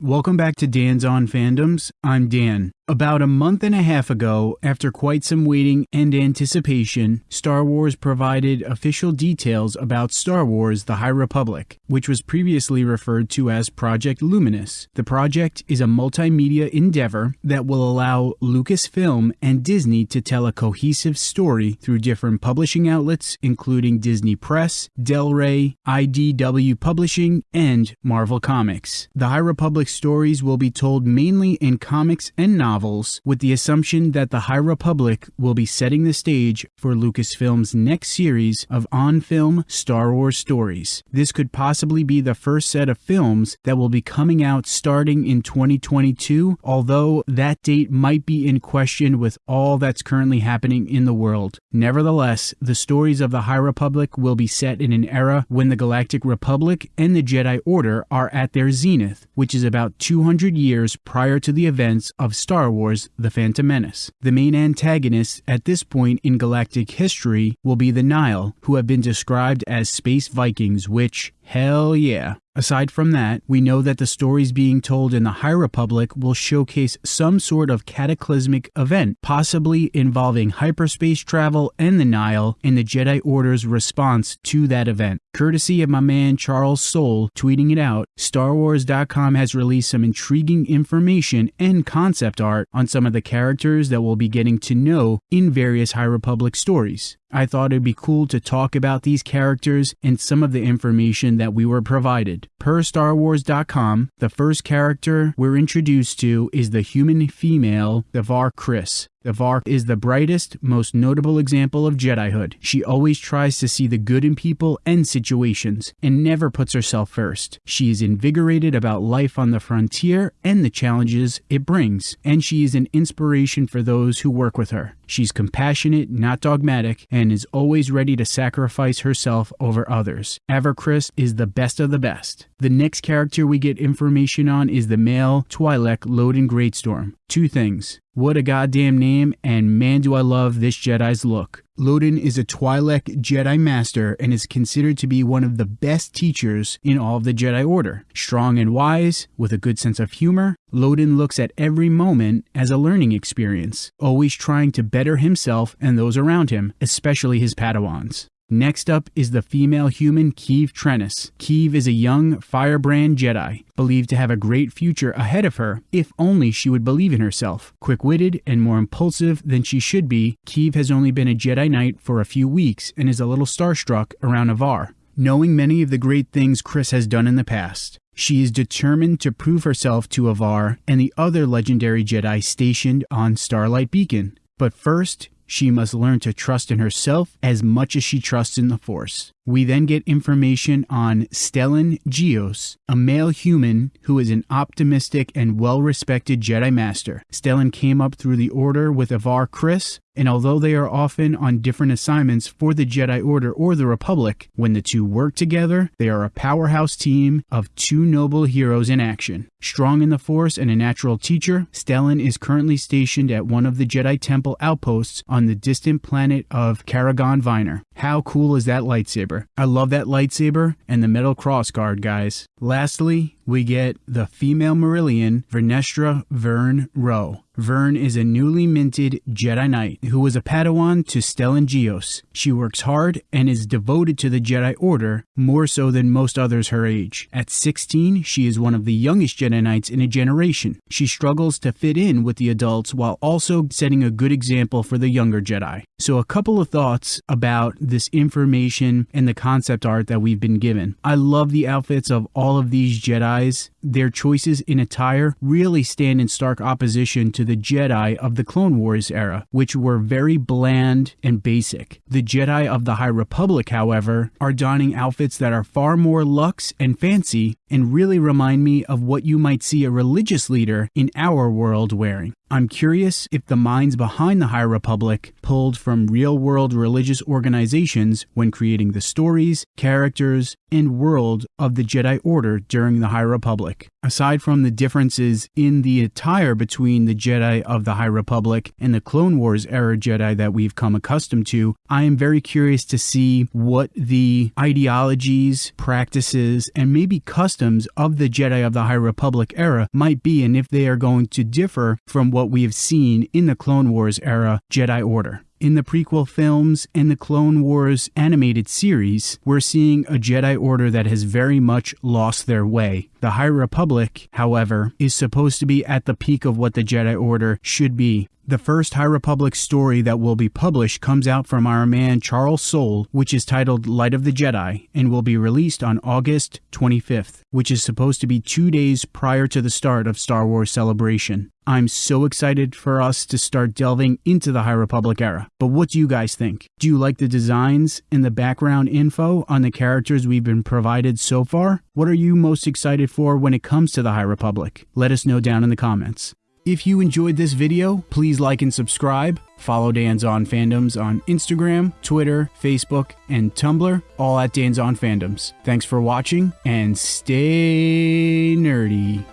Welcome back to Dan's On Fandoms. I'm Dan. About a month and a half ago, after quite some waiting and anticipation, Star Wars provided official details about Star Wars The High Republic, which was previously referred to as Project Luminous. The project is a multimedia endeavor that will allow Lucasfilm and Disney to tell a cohesive story through different publishing outlets, including Disney Press, Del Rey, IDW Publishing, and Marvel Comics. The High Republic stories will be told mainly in comics and novels novels, with the assumption that the High Republic will be setting the stage for Lucasfilm's next series of on film Star Wars stories. This could possibly be the first set of films that will be coming out starting in 2022, although that date might be in question with all that's currently happening in the world. Nevertheless, the stories of the High Republic will be set in an era when the Galactic Republic and the Jedi Order are at their zenith, which is about 200 years prior to the events of Star Star Wars The Phantom Menace. The main antagonists at this point in galactic history will be the Nihil, who have been described as space Vikings, which, hell yeah, Aside from that, we know that the stories being told in the High Republic will showcase some sort of cataclysmic event, possibly involving hyperspace travel and the Nihil, and the Jedi Order's response to that event. Courtesy of my man Charles Soule tweeting it out, StarWars.com has released some intriguing information and concept art on some of the characters that we'll be getting to know in various High Republic stories. I thought it'd be cool to talk about these characters and some of the information that we were provided. Per StarWars.com, the first character we're introduced to is the human female, Avar Kriss. Avar is the brightest, most notable example of Jedihood. She always tries to see the good in people and situations, and never puts herself first. She is invigorated about life on the frontier and the challenges it brings, and she is an inspiration for those who work with her. She's compassionate, not dogmatic, and is always ready to sacrifice herself over others. Avar Kriss is the best of the best. The next character we get information on is the male Twi'lek Loden Greatstorm. Two things. What a goddamn name, and man do I love this Jedi's look. Loden is a Twi'lek Jedi Master and is considered to be one of the best teachers in all of the Jedi Order. Strong and wise, with a good sense of humor, Loden looks at every moment as a learning experience, always trying to better himself and those around him, especially his Padawans. Next up is the female human Keeve Trennis. Keeve is a young firebrand Jedi, believed to have a great future ahead of her if only she would believe in herself. Quick witted and more impulsive than she should be, Keeve has only been a Jedi Knight for a few weeks and is a little starstruck around Avar, knowing many of the great things Kriss has done in the past. She is determined to prove herself to Avar and the other legendary Jedi stationed on Starlight Beacon. But first, she must learn to trust in herself as much as she trusts in the Force. We then get information on Stellan Gios, a male human who is an optimistic and well respected Jedi Master. Stellan came up through the Order with Avar Kriss, and although they are often on different assignments for the Jedi Order or the Republic, when the two work together, they are a powerhouse team of two noble heroes in action. Strong in the Force and a natural teacher, Stellan is currently stationed at one of the Jedi Temple outposts on the distant planet of Karagon Viner. How cool is that lightsaber? I love that lightsaber and the metal crossguard, guys. Lastly, we get the female Mirialan, Vernestra Vern Rwoh. Vern is a newly minted Jedi Knight who was a Padawan to Stellan Gios. She works hard and is devoted to the Jedi Order more so than most others her age. At 16, she is one of the youngest Jedi Knights in a generation. She struggles to fit in with the adults while also setting a good example for the younger Jedi. So, a couple of thoughts about this information and the concept art that we've been given. I love the outfits of all of these Jedi's. Their choices in attire really stand in stark opposition to the Jedi of the Clone Wars era, which were very bland and basic. The Jedi of the High Republic, however, are donning outfits that are far more luxe and fancy and really remind me of what you might see a religious leader in our world wearing. I'm curious if the minds behind the High Republic pulled from real world religious organizations when creating the stories, characters, and world of the Jedi Order during the High Republic. Aside from the differences in the attire between the Jedi of the High Republic and the Clone Wars era Jedi that we've come accustomed to, I am very curious to see what the ideologies, practices, and maybe customs of the Jedi of the High Republic era might be and if they are going to differ from what we have seen in the Clone Wars era Jedi Order. In the prequel films and the Clone Wars animated series, we're seeing a Jedi Order that has very much lost their way. The High Republic, however, is supposed to be at the peak of what the Jedi Order should be. The first High Republic story that will be published comes out from our man Charles Soule, which is titled Light of the Jedi, and will be released on August 25th, which is supposed to be two days prior to the start of Star Wars Celebration. I'm so excited for us to start delving into the High Republic era. But what do you guys think? Do you like the designs and the background info on the characters we've been provided so far? What are you most excited for when it comes to the High Republic? Let us know down in the comments. If you enjoyed this video, please like and subscribe. Follow Dan's On Fandoms on Instagram, Twitter, Facebook, and Tumblr, all at Dan's On Fandoms. Thanks for watching and stay nerdy.